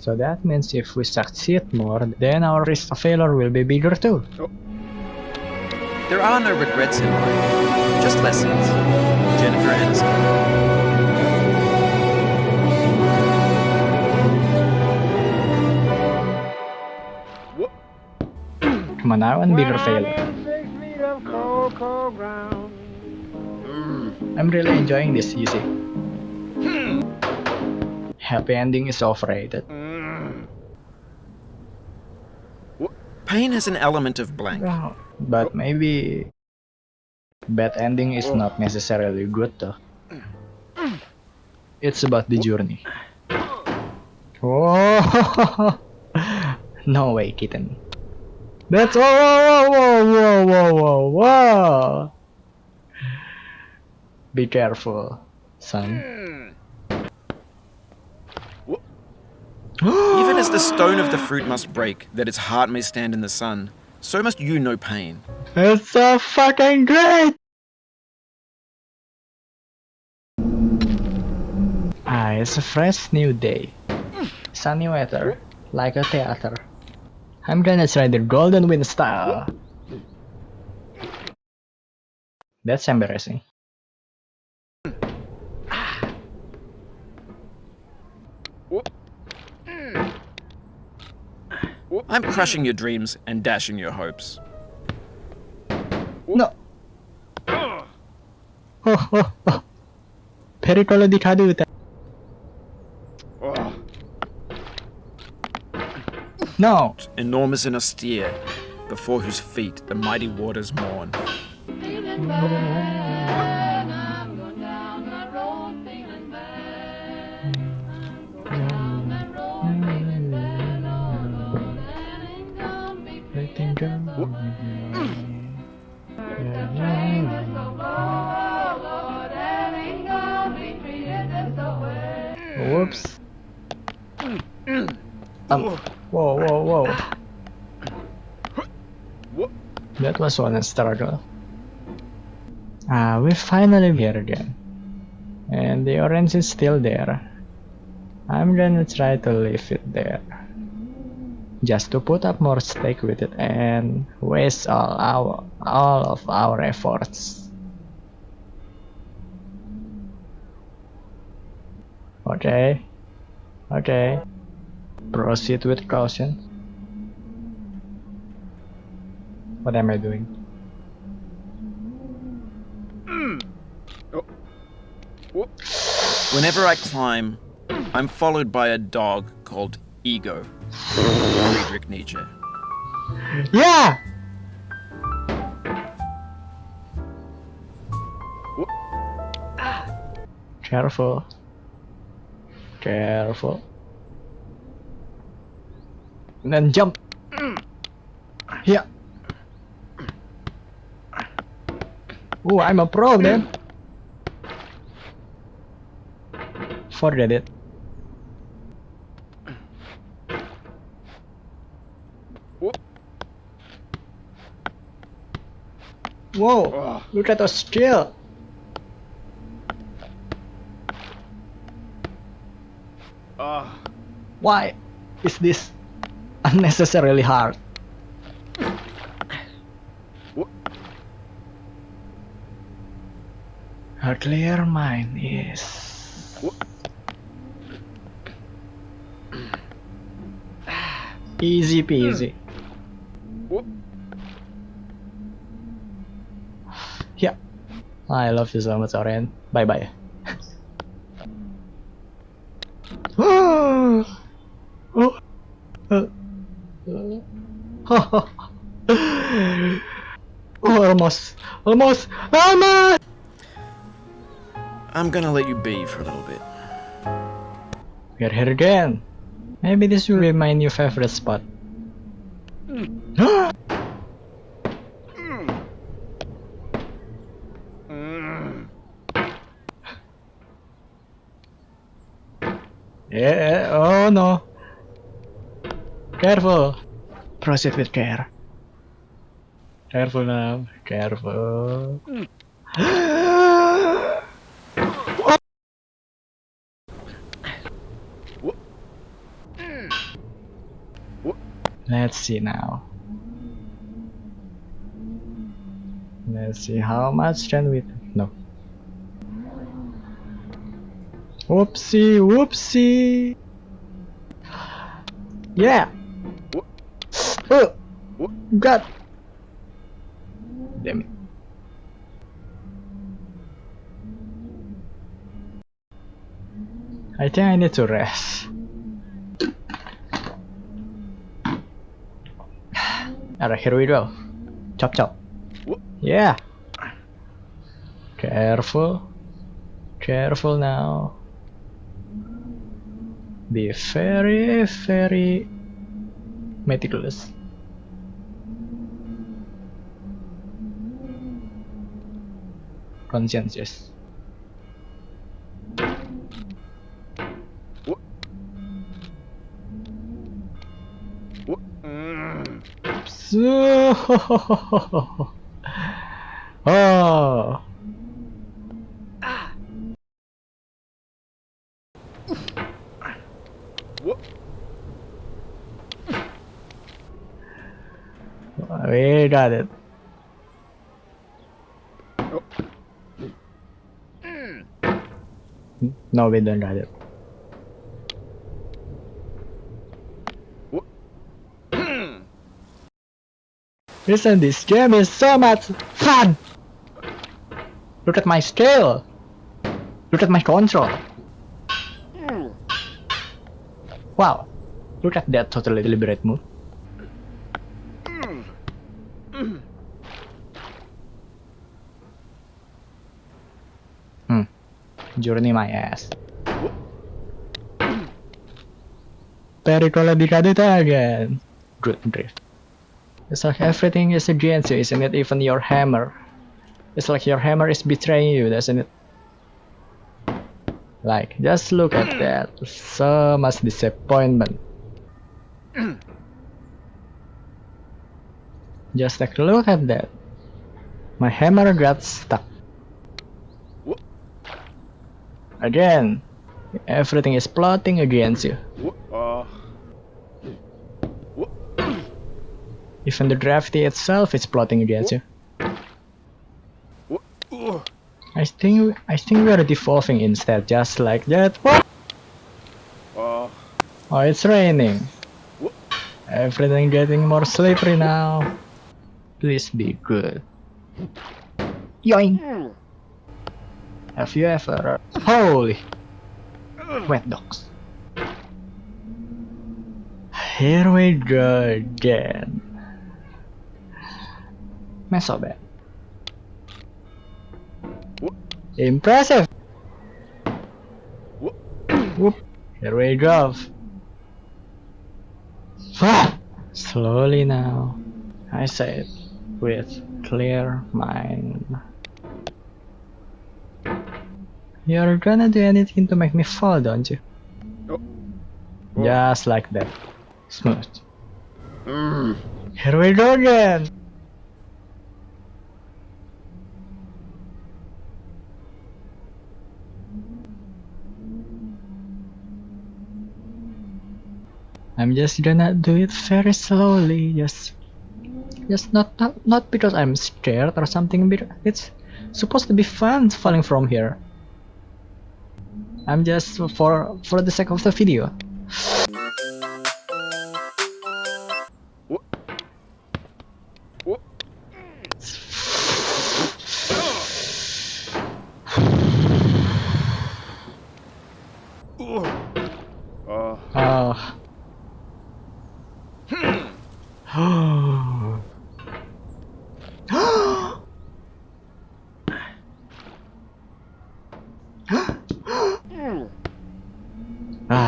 So that means if we succeed more, then our risk of failure will be bigger too. Oh. There are no regrets in life, just lessons. Jennifer Aniston. Come on now, and be bigger failure. Mm. I'm really enjoying this, you see. Hmm. Happy ending is overrated. Pain has an element of blank. But maybe bad ending is not necessarily good though. It's about the journey. Oh no way, kitten. That's oh whoa whoa whoa whoa whoa whoa. Be careful, son. Hmm. Even as the stone of the fruit must break, that its heart may stand in the sun, so must you know pain. It's so fucking great! Ah, it's a fresh new day. Sunny weather, like a theater. I'm gonna try the golden wind style. That's embarrassing. I'm crushing your dreams and dashing your hopes. No! Pericolo di caduta. No! Enormous and austere, before whose feet the mighty waters mourn. That was one struggle. Ah, we're finally here again. And the orange is still there. I'm gonna try to leave it there. Just to put up more stake with it and waste all our all of our efforts. Okay. Okay. Proceed with caution. What am I doing? Hmm. Oh. Whenever I climb, I'm followed by a dog called Ego. Friedrich Nietzsche. Yeah! Careful. Careful. And then jump. Hmm. Yeah. Oh, I'm a pro, man. Forget it. Whoa! Look at the skill. Ah. Why is this unnecessarily hard? A clear mind is easy peasy. Yeah. I love you so much, Orion. Bye bye. almost, almost, almost. I'm gonna let you be for a little bit. We're here again. Maybe this will be my new favorite spot. yeah, oh no. Careful. Proceed with care. Careful now. Careful. Let's see now. Let's see how much can we no. Whoopsie whoopsie. Yeah. Oh, God. Damn it. I think I need to rest. Alright, here we go. Chop chop. Yeah. Careful. Careful now. Be very, very meticulous. Conscientious. Ah. Oh. We got it. Oh. No, we don't got it. Listen, this game is so much fun! Look at my scale! Look at my control! Wow! Look at that totally deliberate move. Hmm. Journey my ass. Pericola di again. Good drift. It's like everything is against you, isn't it? Even your hammer. It's like your hammer is betraying you, doesn't it? Like, just look at hmm. that. So much disappointment. Just a look at that. My hammer got stuck. Again, everything is plotting against you. Even the drafty itself is plotting against you. I think I think we are devolving instead, just like that. What? Oh, it's raining. Everything getting more slippery now. Please be good. Yoink! Have you ever... Holy! Wet dogs. Here we go again. So eh? bad. Impressive! Whoop. Here we go. Slowly now. I say it with clear mind. You're gonna do anything to make me fall, don't you? Oh. Just like that. Smooth. Mm. Here we go again! I'm just gonna do it very slowly, just just not not, not because I'm scared or something, but it's supposed to be fun falling from here. I'm just for for the sake of the video. Oh.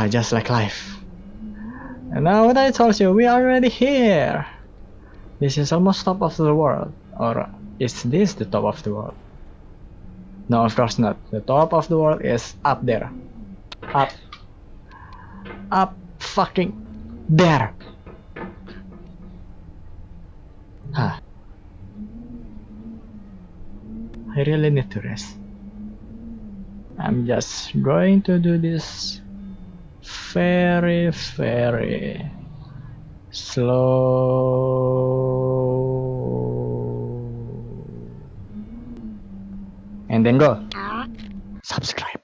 Just like life. And now what I told you, we are already here. This is almost top of the world. Or is this the top of the world? No, of course not. The top of the world is up there. Up. Up fucking there. Ah. I really need to rest. I'm just going to do this very, very slow. And then go. Ah. Subscribe